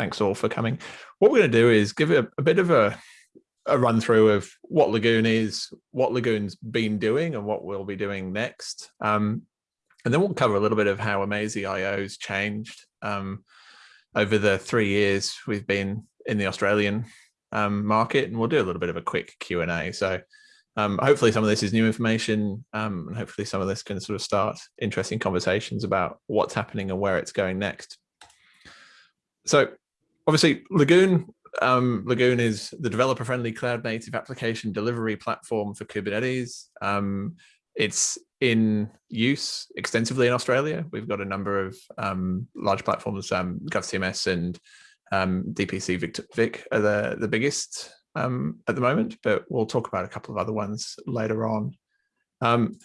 thanks all for coming. What we're going to do is give a, a bit of a, a run through of what Lagoon is, what Lagoon's been doing and what we'll be doing next. Um, and then we'll cover a little bit of how Amazee.io's changed um, over the three years we've been in the Australian um, market, and we'll do a little bit of a quick Q&A. So um, hopefully some of this is new information, um, and hopefully some of this can sort of start interesting conversations about what's happening and where it's going next. So obviously Lagoon, um, Lagoon is the developer-friendly cloud-native application delivery platform for Kubernetes. Um, it's in use extensively in Australia. We've got a number of um, large platforms, um, GovCMS and um, DPC Vic, Vic are the, the biggest um, at the moment, but we'll talk about a couple of other ones later on. Um,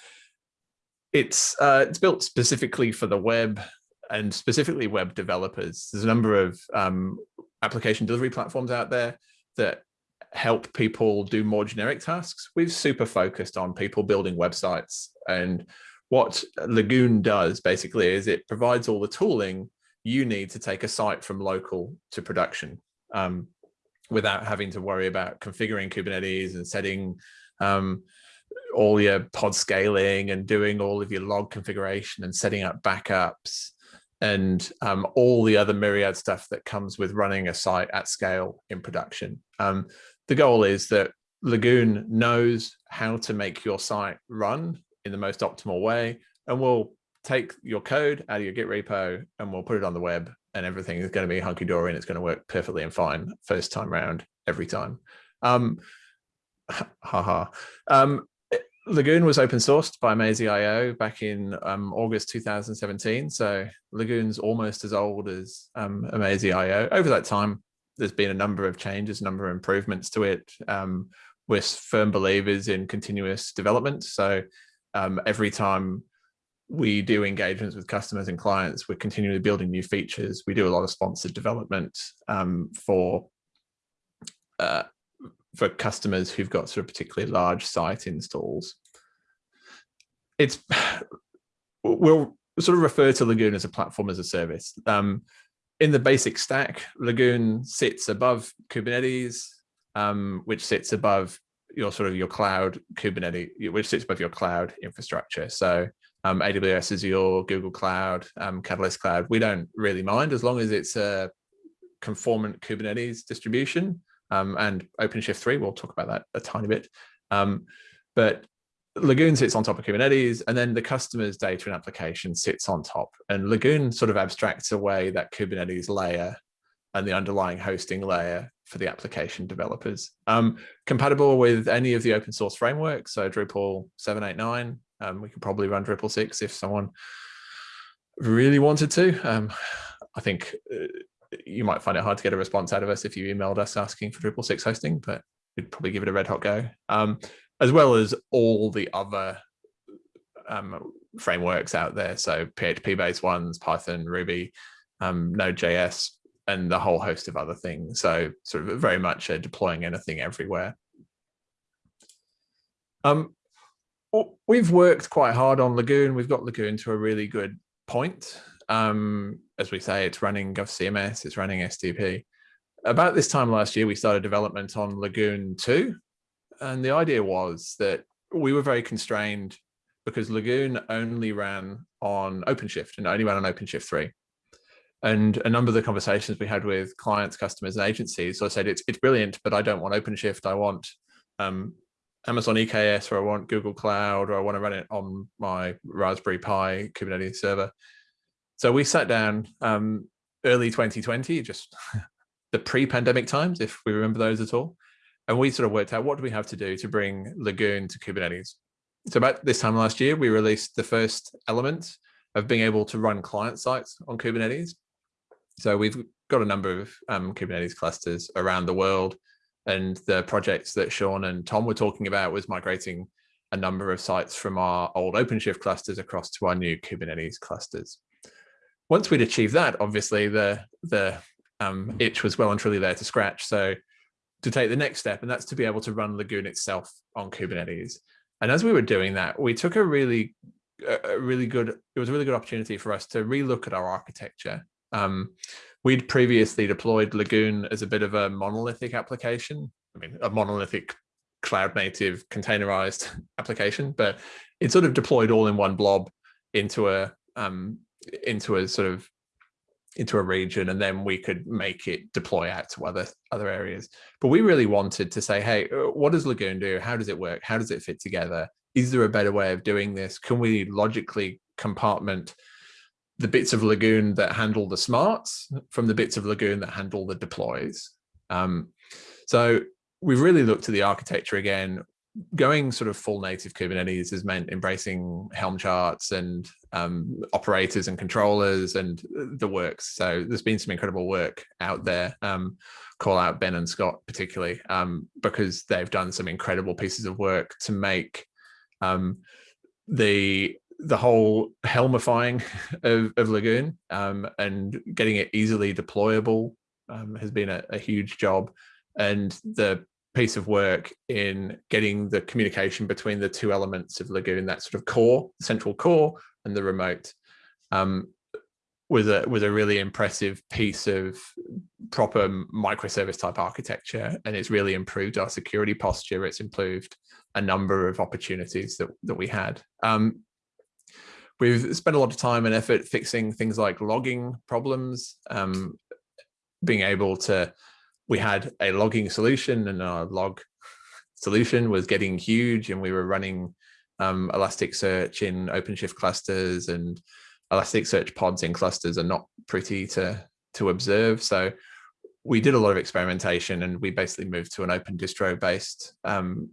it's, uh, it's built specifically for the web and specifically web developers. There's a number of um, application delivery platforms out there that help people do more generic tasks. We've super focused on people building websites and what Lagoon does basically is it provides all the tooling you need to take a site from local to production um, without having to worry about configuring Kubernetes and setting um, all your pod scaling and doing all of your log configuration and setting up backups and um, all the other myriad stuff that comes with running a site at scale in production. Um, the goal is that Lagoon knows how to make your site run in the most optimal way and we'll take your code out of your Git repo and we'll put it on the web and everything is going to be hunky-dory and it's going to work perfectly and fine first time round every time. Um, haha. Um, Lagoon was open sourced by Amazee.io back in um, August 2017. So Lagoon's almost as old as um. Over that time, there's been a number of changes, a number of improvements to it. Um, we're firm believers in continuous development. So um, every time we do engagements with customers and clients, we're continually building new features. We do a lot of sponsored development um, for uh, for customers who've got sort of particularly large site installs. It's we'll sort of refer to Lagoon as a platform as a service. Um, in the basic stack, Lagoon sits above Kubernetes, um, which sits above your sort of your cloud Kubernetes, which sits above your cloud infrastructure. So um, AWS your Google Cloud, um, Catalyst Cloud, we don't really mind as long as it's a conformant Kubernetes distribution um, and OpenShift 3, we'll talk about that a tiny bit. Um, but Lagoon sits on top of Kubernetes and then the customer's data and application sits on top. And Lagoon sort of abstracts away that Kubernetes layer and the underlying hosting layer for the application developers. Um, compatible with any of the open source frameworks, so Drupal 789, um, we could probably run Drupal 6 if someone really wanted to. Um, I think uh, you might find it hard to get a response out of us if you emailed us asking for Drupal 6 hosting, but we'd probably give it a red hot go. Um, as well as all the other um, frameworks out there. So PHP based ones, Python, Ruby, um, Node.js, and the whole host of other things. So sort of very much uh, deploying anything everywhere. Um, we've worked quite hard on Lagoon. We've got Lagoon to a really good point. Um, as we say, it's running GovCMS, it's running SDP. About this time last year, we started development on Lagoon 2. And the idea was that we were very constrained because Lagoon only ran on OpenShift and only ran on OpenShift 3. And a number of the conversations we had with clients, customers, and agencies, so I said, it's, it's brilliant, but I don't want OpenShift. I want um, Amazon EKS, or I want Google Cloud, or I want to run it on my Raspberry Pi Kubernetes server. So we sat down um, early 2020, just the pre-pandemic times, if we remember those at all. And we sort of worked out what do we have to do to bring Lagoon to Kubernetes. So about this time last year, we released the first element of being able to run client sites on Kubernetes. So we've got a number of um, Kubernetes clusters around the world. And the projects that Sean and Tom were talking about was migrating a number of sites from our old OpenShift clusters across to our new Kubernetes clusters once we'd achieved that, obviously the the um, itch was well and truly there to scratch. So to take the next step, and that's to be able to run Lagoon itself on Kubernetes. And as we were doing that, we took a really, a really good, it was a really good opportunity for us to relook at our architecture. Um, we'd previously deployed Lagoon as a bit of a monolithic application. I mean, a monolithic cloud native containerized application, but it sort of deployed all in one blob into a um, into a sort of into a region and then we could make it deploy out to other other areas. But we really wanted to say hey uh, what does lagoon do? How does it work? How does it fit together? Is there a better way of doing this? Can we logically compartment the bits of lagoon that handle the smarts from the bits of lagoon that handle the deploys? Um, so we've really looked at the architecture again going sort of full native Kubernetes has meant embracing Helm charts and um, operators and controllers and the works. So there's been some incredible work out there. Um, call out Ben and Scott particularly um, because they've done some incredible pieces of work to make um, the the whole helmifying of, of Lagoon um, and getting it easily deployable um, has been a, a huge job. And the piece of work in getting the communication between the two elements of Lagoon, that sort of core, central core, and the remote, um, was a was a really impressive piece of proper microservice type architecture, and it's really improved our security posture. It's improved a number of opportunities that that we had. Um, we've spent a lot of time and effort fixing things like logging problems, um, being able to we had a logging solution and our log solution was getting huge and we were running um, Elasticsearch in OpenShift clusters and Elasticsearch pods in clusters are not pretty to, to observe. So we did a lot of experimentation and we basically moved to an open distro based um,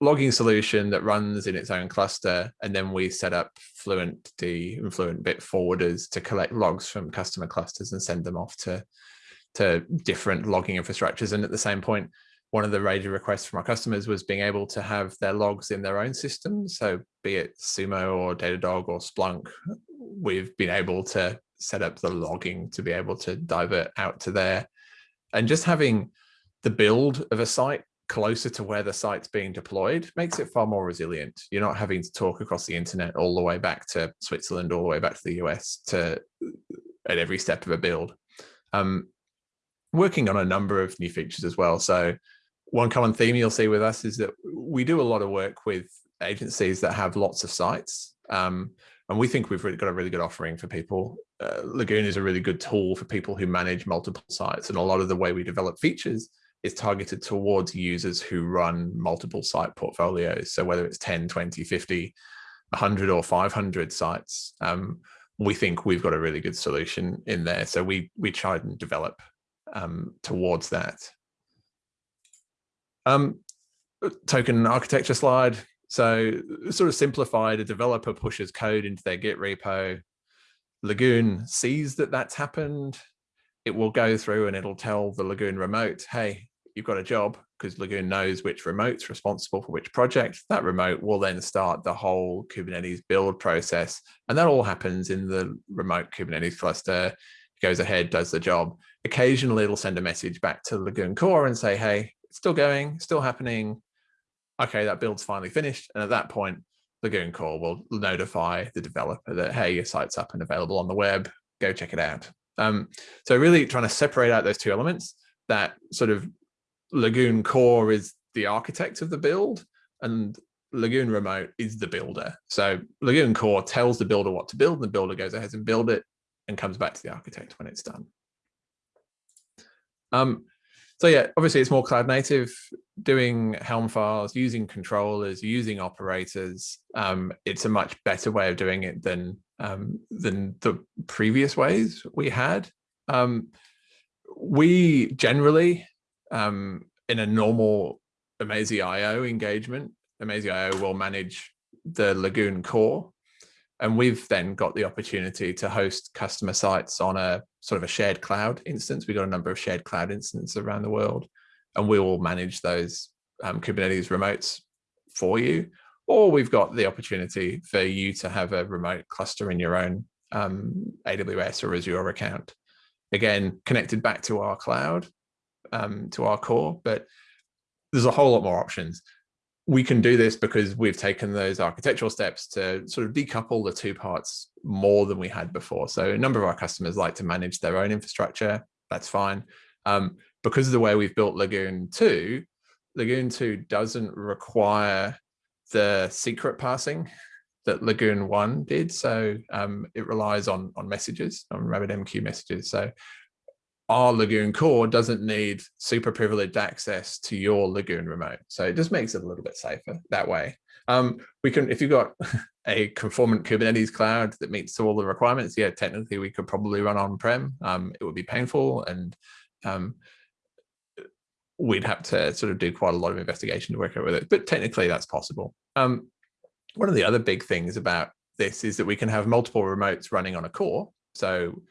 logging solution that runs in its own cluster. And then we set up Fluentd and Fluentbit forwarders to collect logs from customer clusters and send them off to to different logging infrastructures. And at the same point, one of the major requests from our customers was being able to have their logs in their own systems. So be it Sumo or Datadog or Splunk, we've been able to set up the logging to be able to divert out to there. And just having the build of a site closer to where the site's being deployed makes it far more resilient. You're not having to talk across the internet all the way back to Switzerland, all the way back to the US to at every step of a build. Um, working on a number of new features as well. So one common theme you'll see with us is that we do a lot of work with agencies that have lots of sites. Um, and we think we've got a really good offering for people. Uh, Lagoon is a really good tool for people who manage multiple sites. And a lot of the way we develop features is targeted towards users who run multiple site portfolios. So whether it's 10, 20, 50, 100 or 500 sites, um, we think we've got a really good solution in there. So we we try and develop um, towards that. Um, token architecture slide. So sort of simplified, a developer pushes code into their Git repo. Lagoon sees that that's happened. It will go through and it'll tell the Lagoon remote, hey, you've got a job because Lagoon knows which remote's responsible for which project. That remote will then start the whole Kubernetes build process. And that all happens in the remote Kubernetes cluster goes ahead, does the job. Occasionally it'll send a message back to Lagoon core and say, hey, it's still going, still happening. Okay, that build's finally finished. And at that point, Lagoon core will notify the developer that, hey, your site's up and available on the web, go check it out. Um, so really trying to separate out those two elements that sort of Lagoon core is the architect of the build and Lagoon remote is the builder. So Lagoon core tells the builder what to build and the builder goes ahead and build it and comes back to the architect when it's done. Um, so yeah, obviously it's more cloud native, doing Helm files, using controllers, using operators. Um, it's a much better way of doing it than um, than the previous ways we had. Um, we generally, um, in a normal Amazee.io engagement, Amazee.io will manage the Lagoon core and we've then got the opportunity to host customer sites on a sort of a shared cloud instance. We've got a number of shared cloud instances around the world, and we will manage those um, Kubernetes remotes for you. Or we've got the opportunity for you to have a remote cluster in your own um, AWS or Azure account. Again, connected back to our cloud, um, to our core, but there's a whole lot more options we can do this because we've taken those architectural steps to sort of decouple the two parts more than we had before. So a number of our customers like to manage their own infrastructure. That's fine. Um, because of the way we've built Lagoon 2, Lagoon 2 doesn't require the secret passing that Lagoon 1 did. So um, it relies on, on messages, on RabbitMQ messages. So our Lagoon core doesn't need super privileged access to your Lagoon remote. So it just makes it a little bit safer that way. Um, we can, if you've got a conformant Kubernetes cloud that meets all the requirements, yeah, technically we could probably run on-prem. Um, it would be painful and um, we'd have to sort of do quite a lot of investigation to work out with it, but technically that's possible. Um, one of the other big things about this is that we can have multiple remotes running on a core. So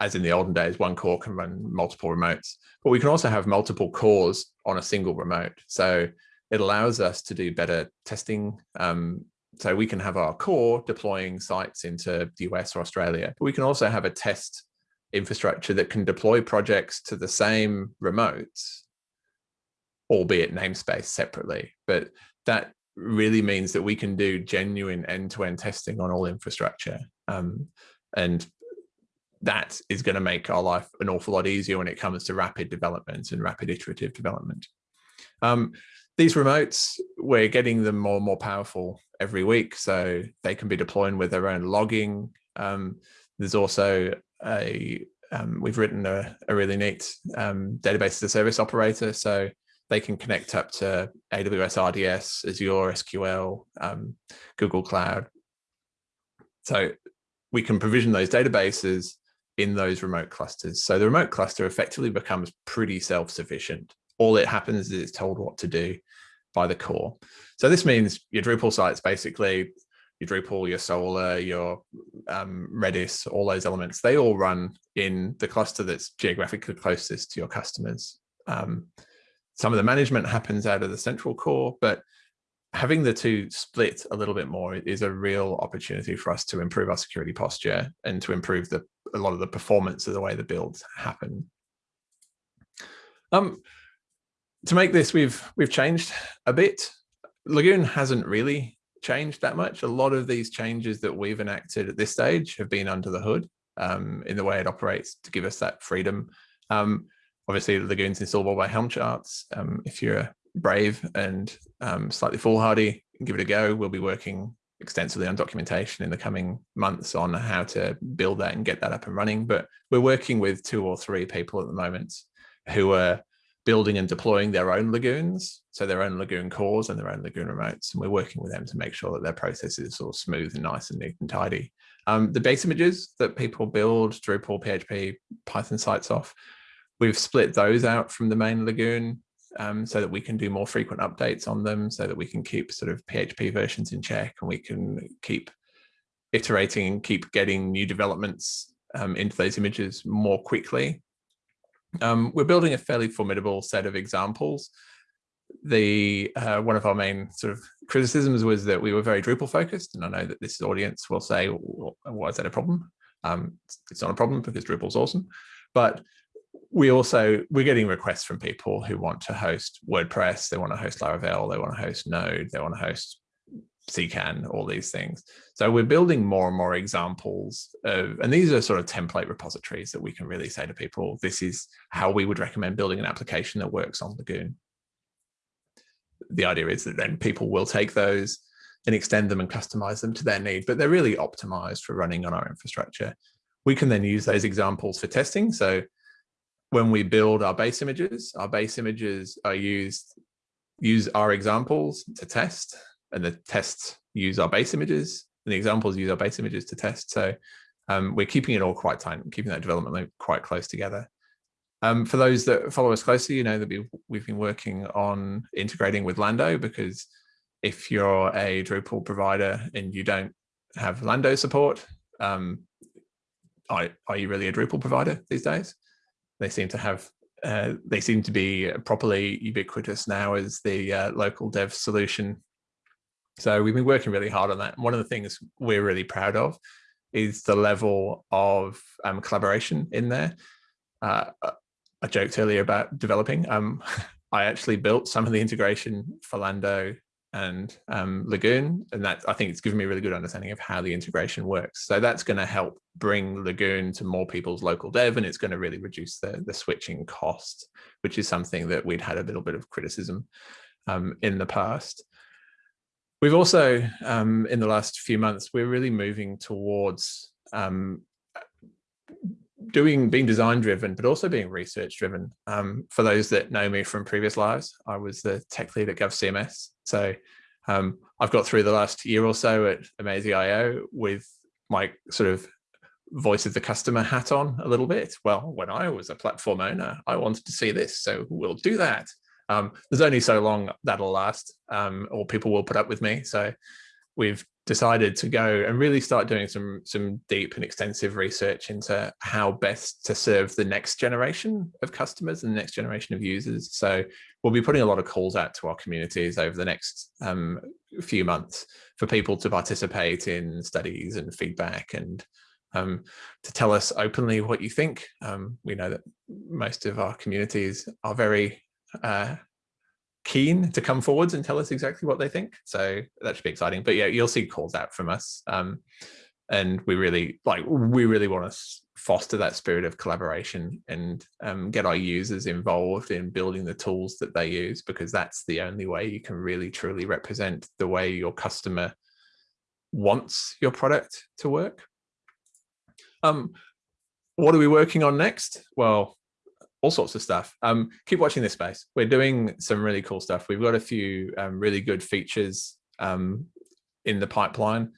as in the olden days, one core can run multiple remotes, but we can also have multiple cores on a single remote. So it allows us to do better testing. Um, so we can have our core deploying sites into the US or Australia, but we can also have a test infrastructure that can deploy projects to the same remotes, albeit namespace separately. But that really means that we can do genuine end-to-end -end testing on all infrastructure. Um, and that is going to make our life an awful lot easier when it comes to rapid development and rapid iterative development. Um, these remotes, we're getting them more and more powerful every week, so they can be deploying with their own logging. Um, there's also a, um, we've written a, a really neat um, database as a service operator, so they can connect up to AWS RDS, Azure SQL, um, Google Cloud. So we can provision those databases in those remote clusters. So the remote cluster effectively becomes pretty self-sufficient. All it happens is it's told what to do by the core. So this means your Drupal sites basically, your Drupal, your Solr, your um, Redis, all those elements, they all run in the cluster that's geographically closest to your customers. Um, some of the management happens out of the central core, but having the two split a little bit more is a real opportunity for us to improve our security posture and to improve the a lot of the performance of the way the builds happen. Um, to make this, we've we've changed a bit. Lagoon hasn't really changed that much. A lot of these changes that we've enacted at this stage have been under the hood um, in the way it operates to give us that freedom. Um, obviously, Lagoon's installable by Helm charts. Um, if you're brave and um, slightly foolhardy, give it a go. We'll be working extensively on documentation in the coming months on how to build that and get that up and running. But we're working with two or three people at the moment who are building and deploying their own lagoons, so their own lagoon cores and their own lagoon remotes. And we're working with them to make sure that their process is all smooth and nice and neat and tidy. Um, the base images that people build, Drupal, PHP, Python sites off, we've split those out from the main lagoon um, so that we can do more frequent updates on them, so that we can keep sort of PHP versions in check and we can keep iterating and keep getting new developments um, into those images more quickly. Um, we're building a fairly formidable set of examples. The uh, one of our main sort of criticisms was that we were very Drupal focused, and I know that this audience will say, well, "Why is that a problem?" Um, it's not a problem because Drupal's awesome, but we also we're getting requests from people who want to host WordPress, they want to host Laravel, they want to host Node, they want to host CKAN, all these things. So we're building more and more examples of, and these are sort of template repositories that we can really say to people, this is how we would recommend building an application that works on Lagoon. The idea is that then people will take those and extend them and customize them to their need, but they're really optimized for running on our infrastructure. We can then use those examples for testing. So when we build our base images, our base images are used, use our examples to test, and the tests use our base images, and the examples use our base images to test. So um, we're keeping it all quite tight, keeping that development quite close together. Um, for those that follow us closely, you know that we've, we've been working on integrating with Lando because if you're a Drupal provider and you don't have Lando support, um, are, are you really a Drupal provider these days? They seem to have uh, they seem to be properly ubiquitous now as the uh, local dev solution. So we've been working really hard on that. one of the things we're really proud of is the level of um, collaboration in there. Uh, I joked earlier about developing. Um, I actually built some of the integration for Lando and um, Lagoon. And that I think it's given me a really good understanding of how the integration works. So that's going to help bring Lagoon to more people's local dev and it's going to really reduce the, the switching cost, which is something that we'd had a little bit of criticism um, in the past. We've also, um, in the last few months, we're really moving towards um, doing being design driven, but also being research driven. Um, for those that know me from previous lives, I was the tech lead at GovCMS. So um, I've got through the last year or so at Amazee.io with my sort of voice of the customer hat on a little bit. Well, when I was a platform owner, I wanted to see this, so we'll do that. Um, there's only so long that'll last, um, or people will put up with me. So we've decided to go and really start doing some some deep and extensive research into how best to serve the next generation of customers and the next generation of users. So we'll be putting a lot of calls out to our communities over the next um, few months for people to participate in studies and feedback and um, to tell us openly what you think. Um, we know that most of our communities are very uh, keen to come forwards and tell us exactly what they think. So that should be exciting. But yeah, you'll see calls out from us. Um, and we really like we really want to foster that spirit of collaboration and um, get our users involved in building the tools that they use because that's the only way you can really truly represent the way your customer wants your product to work. Um, what are we working on next? Well, all sorts of stuff. Um, keep watching this space. We're doing some really cool stuff. We've got a few um, really good features um, in the pipeline.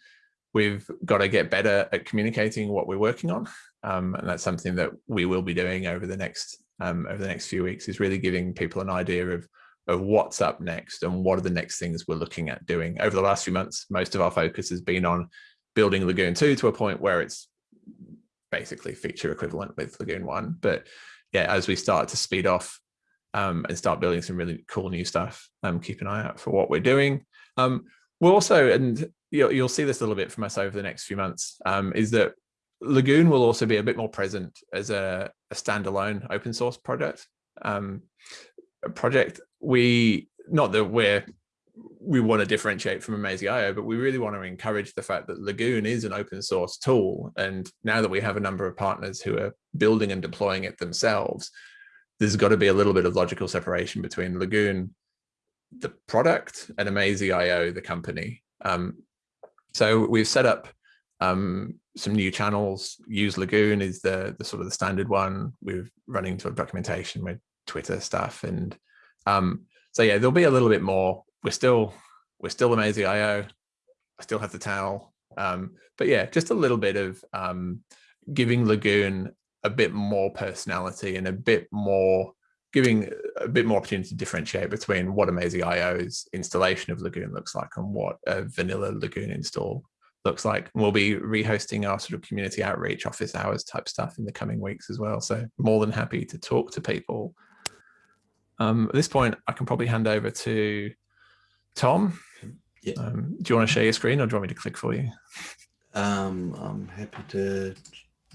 We've got to get better at communicating what we're working on. Um, and that's something that we will be doing over the next um, over the next few weeks is really giving people an idea of of what's up next and what are the next things we're looking at doing. Over the last few months, most of our focus has been on building Lagoon 2 to a point where it's basically feature equivalent with Lagoon 1. But yeah, as we start to speed off um, and start building some really cool new stuff, um, keep an eye out for what we're doing. Um, we'll also, and you'll, you'll see this a little bit from us over the next few months, um, is that Lagoon will also be a bit more present as a, a standalone open source project. Um, project. We, not that we're we want to differentiate from Amazee.io, but we really want to encourage the fact that Lagoon is an open source tool. And now that we have a number of partners who are building and deploying it themselves, there's got to be a little bit of logical separation between Lagoon, the product, and Amazee.io, the company. Um, so we've set up um, some new channels. Use Lagoon is the, the sort of the standard one. We're running sort of documentation with Twitter stuff. And um, so yeah, there'll be a little bit more we're still we're still Amazee.io. I still have the towel. Um, but yeah, just a little bit of um, giving Lagoon a bit more personality and a bit more giving a bit more opportunity to differentiate between what Amazee.io's installation of Lagoon looks like and what a vanilla Lagoon install looks like. And we'll be rehosting our sort of community outreach office hours type stuff in the coming weeks as well. So more than happy to talk to people. Um, at this point, I can probably hand over to Tom, yeah. Um, do you want to share your screen or do you want me to click for you? Um, I'm happy to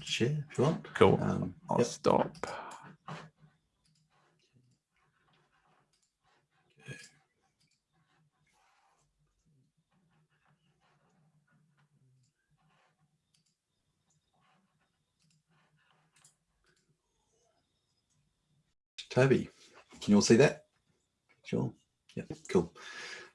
share if you want. Cool. Um, I'll yep. stop. Toby, can you all see that? Sure. Yeah, cool.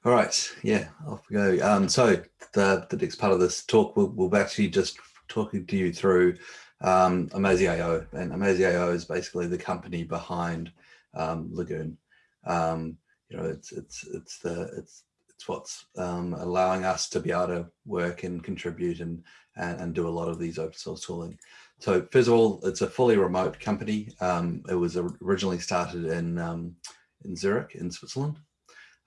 All right, yeah, off we go. Um, so the, the next part of this talk, we'll, we'll actually just talking to you through um, and Amazee.io is basically the company behind um, Lagoon. Um, you know, it's it's it's the it's it's what's um, allowing us to be able to work and contribute and, and, and do a lot of these open source tooling. So first of all, it's a fully remote company. Um, it was originally started in um, in Zurich in Switzerland.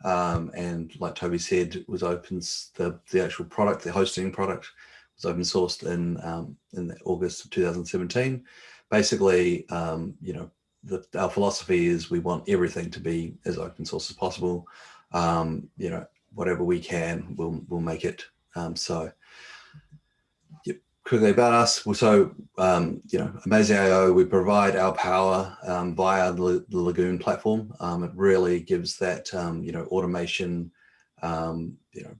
Um, and like Toby said, was open the the actual product, the hosting product, was open sourced in um, in August of 2017. Basically, um, you know, the, our philosophy is we want everything to be as open source as possible. Um, you know, whatever we can, we'll we'll make it um, so about us. So, um, you know, Amazee.io, we provide our power um, via the, the, Lagoon platform. Um, it really gives that, um, you know, automation um, you know,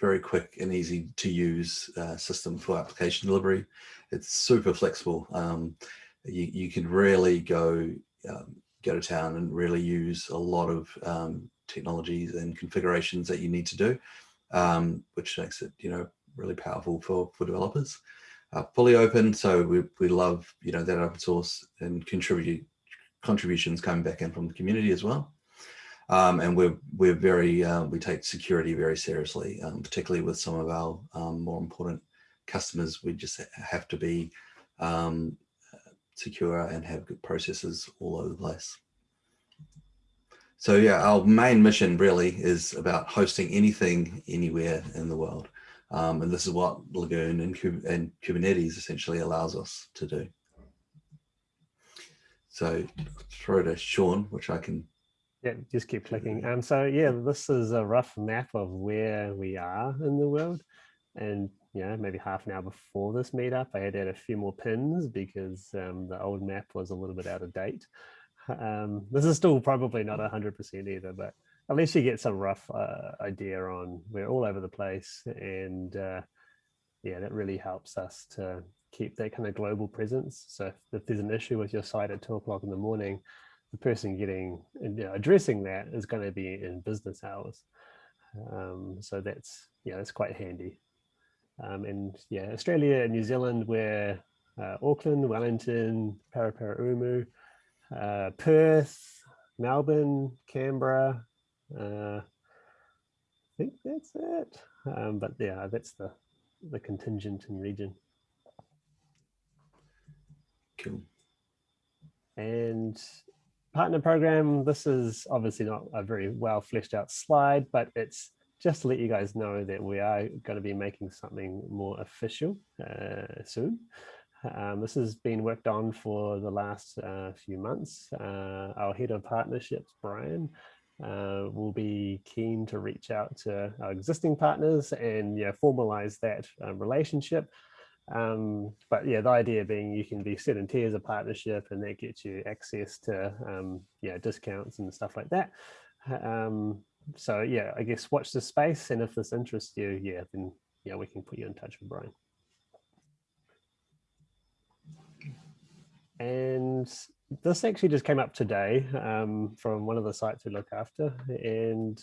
very quick and easy to use uh, system for application delivery. It's super flexible. Um, you, you can really go go to town and really use a lot of technologies and configurations that you need to do, which makes it, you know, really powerful for, for developers. Uh, fully open, so we, we love, you know, that open source and contribute contributions coming back in from the community as well. Um, and we're we're very uh, we take security very seriously, um, particularly with some of our um, more important customers. We just have to be um, secure and have good processes all over the place. So yeah, our main mission really is about hosting anything anywhere in the world. Um, and this is what Lagoon and, and Kubernetes essentially allows us to do. So throw to Sean, which I can. Yeah, just keep clicking. Um, so yeah, this is a rough map of where we are in the world. And you know, maybe half an hour before this meetup, I had add a few more pins because um, the old map was a little bit out of date. Um, this is still probably not 100% either, but at least you get some rough uh, idea on we're all over the place. And uh, yeah, that really helps us to keep that kind of global presence. So if, if there's an issue with your site at two o'clock in the morning, the person getting you know, addressing that is going to be in business hours. Um, so that's yeah, that's quite handy. Um, and yeah, Australia and New Zealand, we're uh, Auckland, Wellington, Paraparaumu, uh, Perth, Melbourne, Canberra. Uh, I think that's it. Um, but yeah, that's the the contingent in region. Cool. And partner program, this is obviously not a very well fleshed out slide, but it's just to let you guys know that we are going to be making something more official uh, soon. Um, this has been worked on for the last uh, few months. Uh, our head of partnerships, Brian, uh, we'll be keen to reach out to our existing partners and yeah, formalize that um, relationship. Um, but yeah, the idea being you can be set in tiers of partnership and that gets you access to um, yeah, discounts and stuff like that. Um, so yeah, I guess watch the space. And if this interests you, yeah, then yeah, we can put you in touch with Brian. And this actually just came up today um, from one of the sites we look after, and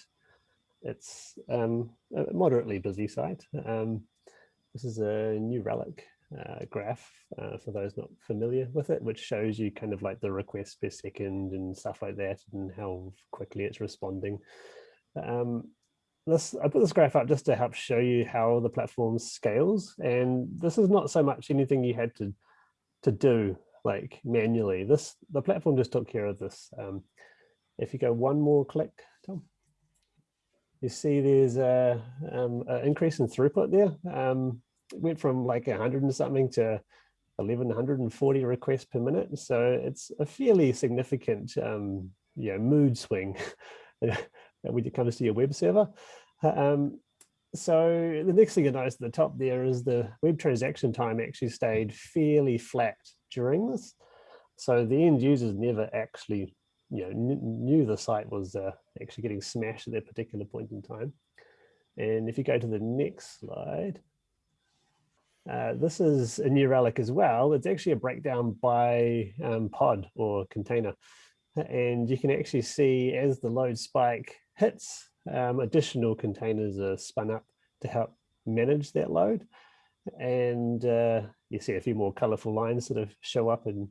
it's um, a moderately busy site. Um, this is a New Relic uh, graph uh, for those not familiar with it, which shows you kind of like the requests per second and stuff like that and how quickly it's responding. Um, this I put this graph up just to help show you how the platform scales. And this is not so much anything you had to to do like manually. This the platform just took care of this. Um, if you go one more click, Tom, you see there's a, um, a increase in throughput there. Um, went from like a hundred and something to 1140 requests per minute. So it's a fairly significant um, you know, mood swing when it comes to your web server. Um, so the next thing you notice at the top there is the web transaction time actually stayed fairly flat during this. So the end users never actually you know, knew the site was uh, actually getting smashed at that particular point in time. And if you go to the next slide, uh, this is a New Relic as well. It's actually a breakdown by um, pod or container. And you can actually see as the load spike hits, um, additional containers are spun up to help manage that load. And uh, you see a few more colorful lines sort of show up and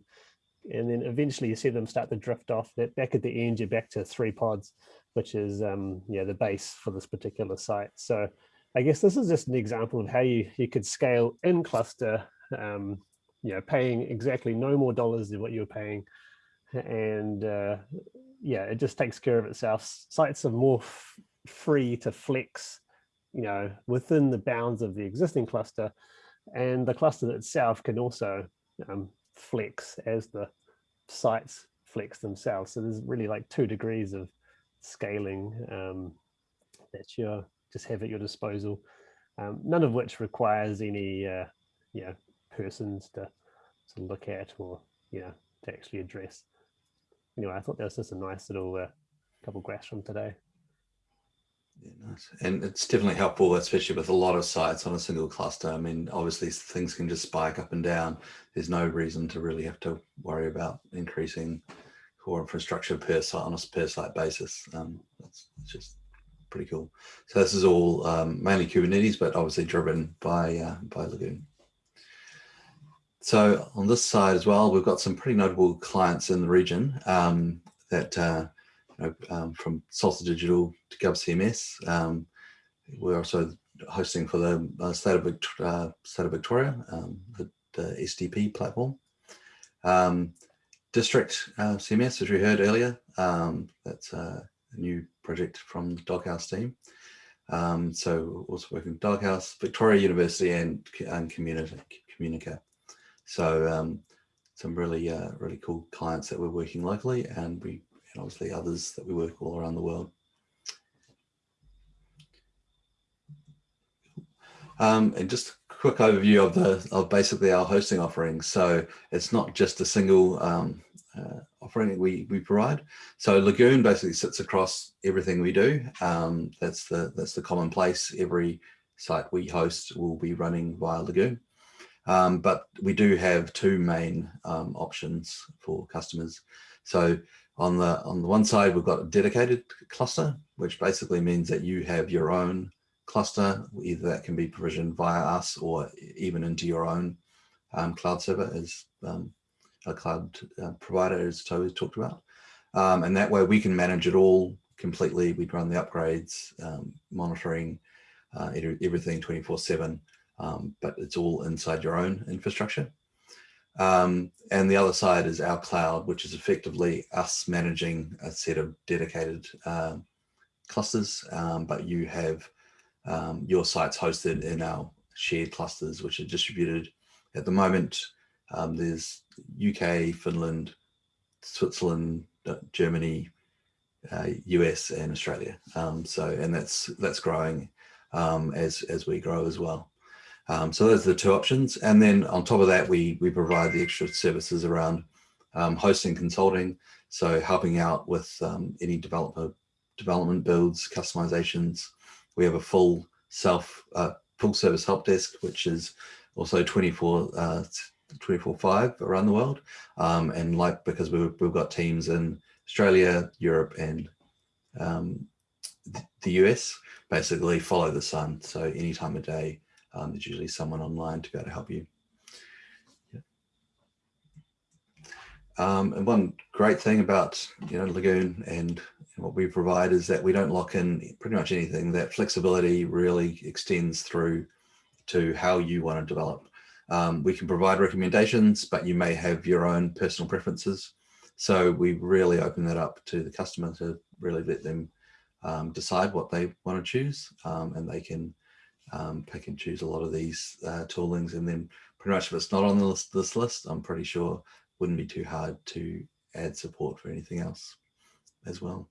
and then eventually you see them start to drift off. That back at the end you're back to three pods which is um yeah the base for this particular site. So i guess this is just an example of how you you could scale in cluster um you know paying exactly no more dollars than what you're paying. And uh yeah it just takes care of itself. Sites are more free to flex you know within the bounds of the existing cluster and the cluster itself can also um, flex as the sites flex themselves. So there's really like two degrees of scaling um, that you just have at your disposal, um, none of which requires any uh, you know, persons to, to look at or you know, to actually address. Anyway, I thought that was just a nice little uh, couple graphs from today. Yeah, nice. And it's definitely helpful, especially with a lot of sites on a single cluster. I mean, obviously things can just spike up and down. There's no reason to really have to worry about increasing core infrastructure per site on a per site basis. Um, that's, that's just pretty cool. So this is all um, mainly Kubernetes, but obviously driven by uh, by Lagoon. So on this side as well, we've got some pretty notable clients in the region um, that uh, know, um, from Salsa Digital to GovCMS. Um, we're also hosting for the uh, state of Victoria, uh, state of Victoria um, the, the, SDP platform. District uh, CMS, as we heard earlier, that's uh, a new project from the Doghouse team. Um, so also working with Doghouse, Victoria University and, and Communica. So um, some really, uh, really cool clients that we're working locally and we and obviously others that we work all around the world. Um, and just a quick overview of the of basically our hosting offering. So it's not just a single um, uh, offering we we provide. So Lagoon basically sits across everything we do. Um, that's the that's the common place. Every site we host will be running via Lagoon. Um, but we do have two main um, options for customers. So on the on the one side, we've got a dedicated cluster, which basically means that you have your own cluster. Either that can be provisioned via us or even into your own um, cloud server as um, a cloud uh, provider, as Toby talked about. Um, and that way we can manage it all completely. We run the upgrades, um, monitoring, uh, everything 24 seven, um, but it's all inside your own infrastructure. Um, and the other side is our cloud, which is effectively us managing a set of dedicated uh, clusters, um, but you have um, your sites hosted in our shared clusters, which are distributed at the moment. Um, there's UK, Finland, Switzerland, uh, Germany, uh, US and Australia. Um, so, and that's that's growing as as we grow as well. Um, so those are the two options. And then on top of that, we, we provide the extra services around um, hosting consulting. So helping out with um, any developer development builds, customizations. We have a full self, uh, full service help desk, which is also 24, uh, 24 five around the world. Um, and like, because we've, we've got teams in Australia, Europe, and um, the US, basically follow the sun. So any time of day, um, there's usually someone online to be able to help you. Yeah. Um, and one great thing about you know Lagoon and what we provide is that we don't lock in pretty much anything. That flexibility really extends through to how you want to develop. Um, we can provide recommendations, but you may have your own personal preferences. So we really open that up to the customer to really let them um, decide what they want to choose um, and they can um, pick and choose a lot of these uh, toolings. And then pretty much if it's not on this, this list, I'm pretty sure wouldn't be too hard to add support for anything else as well.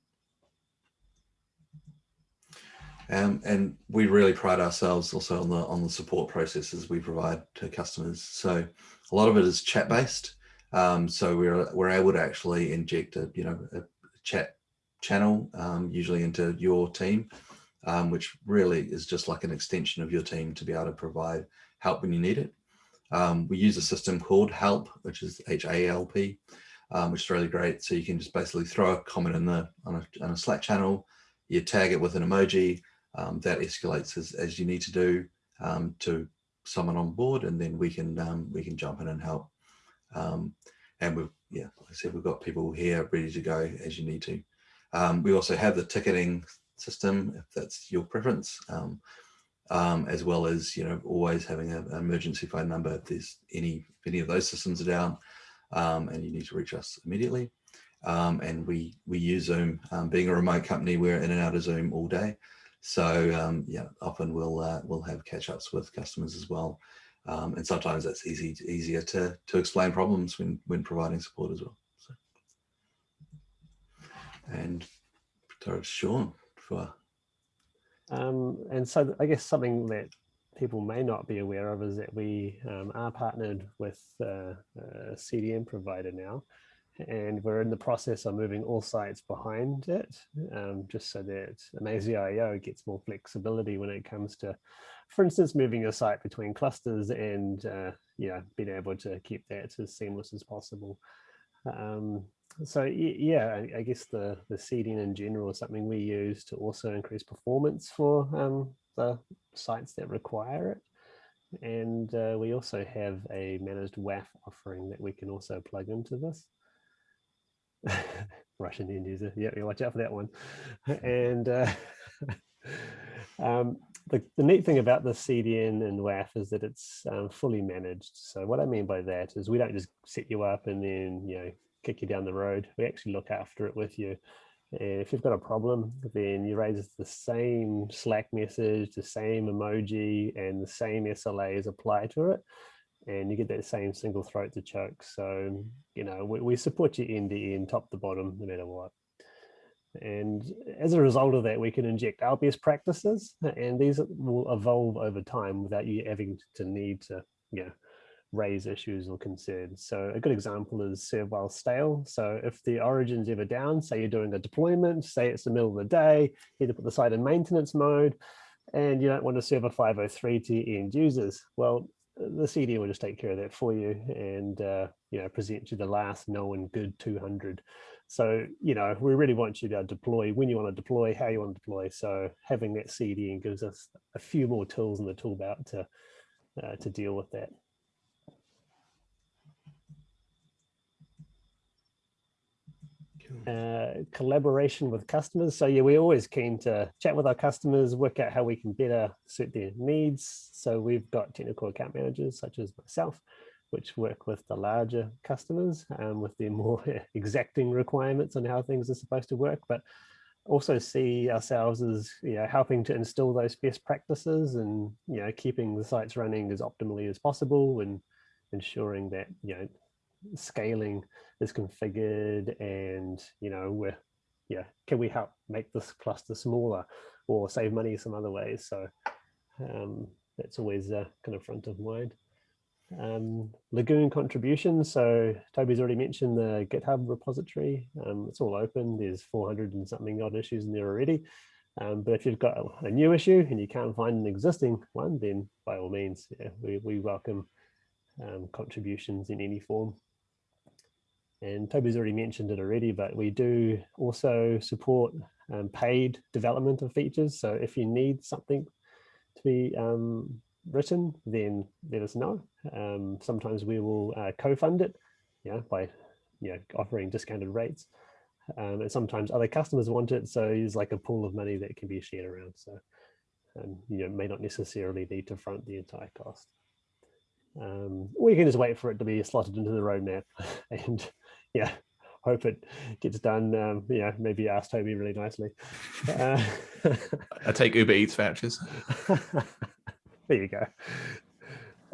Um, and we really pride ourselves also on the on the support processes we provide to customers. So a lot of it is chat based. Um, so we're we're able to actually inject a you know a chat channel um, usually into your team um, which really is just like an extension of your team to be able to provide help when you need it. Um, we use a system called HALP, which is H-A-L-P, um, which is really great. So you can just basically throw a comment in the on a, on a Slack channel, you tag it with an emoji, um, that escalates as, as you need to do um, to someone on board, and then we can um, we can jump in and help. and we've yeah, like I said, we've got people here ready to go as you need to. we also have the ticketing system, if that's your preference, um, um, as well as, you know, always having a, an emergency phone number if there's any, if any of those systems are down um, and you need to reach us immediately. Um, and we, we use Zoom, um, being a remote company, we're in and out of Zoom all day. So um, yeah, often we'll, uh, we'll have catch ups with customers as well. and sometimes that's easy, easier to, to explain problems when, when providing support as well. So. And Sean for? Um, and so I guess something that people may not be aware of is that we um, are partnered with uh, a CDN provider now and we're in the process of moving all sites behind it, um, just so that Amazee.io gets more flexibility when it comes to, for instance, moving a site between clusters and uh, being able to keep that as seamless as possible. Um, so yeah, I, guess the the CDN in general is something we use to also increase performance for um, the sites that require it. And uh, we also have a managed WAF offering that we can also plug into this. Russian end user, yeah, you watch out for that one. And uh, um, the, the neat thing about the CDN and WAF is that it's um, fully managed. So what I mean by that is we don't just set you up and then, you know, kick you down the road. We actually look after it with you. And if you've got a problem, then you raise the same Slack message, the same emoji, and the same SLAs apply to it. And you get that same single throat to choke. So, you know, we, we support you end to end, top to bottom, no matter what. And as a result of that, we can inject our best practices, and these will evolve over time without you having to need to, you know, raise issues or concerns. So a good example is serve while stale. So if the origin's ever down, say you're doing a deployment, say it's the middle of the day, you need to put the site in maintenance mode, and you don't want to serve a 503 to end users. Well, the CD will just take care of that for you and uh, you know present you the last known good 200. So you know we really want you to deploy when you want to deploy, how you want to deploy. So having that CD gives us a few more tools in the tool belt to uh, to deal with that. Uh, collaboration with customers. So yeah, we're always keen to chat with our customers, work out how we can better suit their needs. So we've got technical account managers such as myself, which work with the larger customers um, with their more exacting requirements on how things are supposed to work, but also see ourselves as you know helping to instill those best practices and you know keeping the sites running as optimally as possible and ensuring that you know scaling is configured and you know we're yeah can we help make this cluster smaller or save money some other ways? So um, that's always uh, kind of front of mind. Um, Lagoon contributions so Toby's already mentioned the GitHub repository. Um, it's all open. There's 400 and something odd issues in there already. Um, but if you've got a, a, new issue and you can't find an existing one then by all means yeah, we, we welcome um, contributions in any form and Toby's already mentioned it already, but we do also support um, paid development of features. So if you need something to be um, written, then let us know. Um, sometimes we will uh, co-fund it yeah, by you know, offering discounted rates. Um, and sometimes other customers want it. So it's like a pool of money that can be shared around. So um, you know, may not necessarily need to front the entire cost. Um, or you can just wait for it to be slotted into the roadmap and yeah, hope it gets done. Um, yeah, maybe ask Toby really nicely. Uh, I take Uber Eats vouchers. there you go.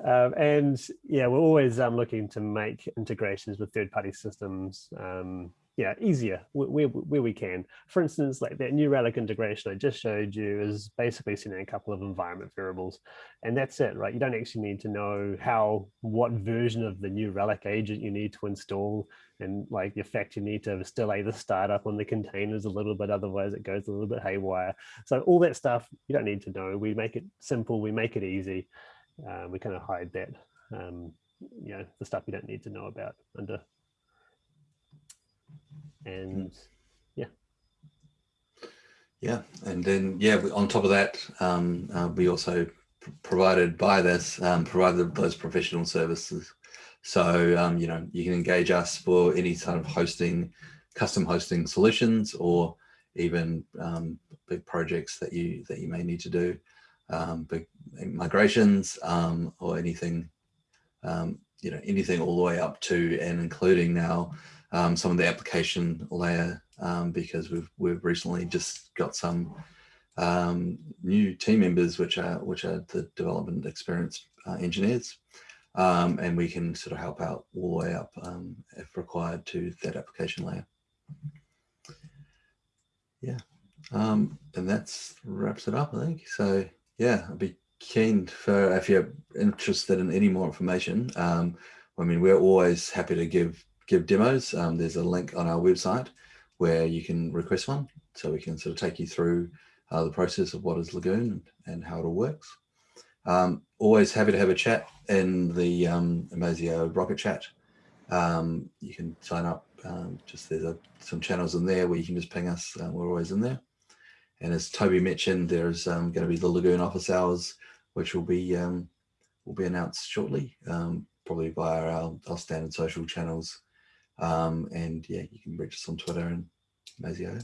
Um, and yeah, we're always um, looking to make integrations with third-party systems um, yeah, easier where, where we can. For instance, like that New Relic integration I just showed you is basically sending a couple of environment variables and that's it, right? You don't actually need to know how, what version of the New Relic agent you need to install and like the fact you need to still either start up on the containers a little bit, otherwise it goes a little bit haywire. So all that stuff you don't need to know. We make it simple, we make it easy. Uh, we kind of hide that, um, you know, the stuff you don't need to know about under and yeah yeah and then yeah on top of that um, uh, we also provided by this um, provided those professional services so um, you know you can engage us for any sort of hosting custom hosting solutions or even um, big projects that you that you may need to do um, big migrations um, or anything you know anything all the way up to and including now um, some of the application layer um, because we've we've recently just got some um, new team members which are which are the development experience uh, engineers um, and we can sort of help out all the way up um, if required to that application layer. Yeah, um, and that's wraps it up I think. So yeah, I'd be keen for if you're interested in any more information. I mean, we're always happy to give give demos, um, there's a link on our website where you can request one. So we can sort of take you through uh, the process of what is Lagoon and how it all works. Um, always happy to have a chat in the um, Amazee.io Rocket Chat. Um, you can sign up. Um, just there's a, some channels in there where you can just ping us. Uh, we're always in there. And as Toby mentioned, there's um, going to be the Lagoon office hours, which will be um, will be announced shortly, um, probably via our, our standard social channels. Um, and yeah, you can reach us on Twitter and Mazio.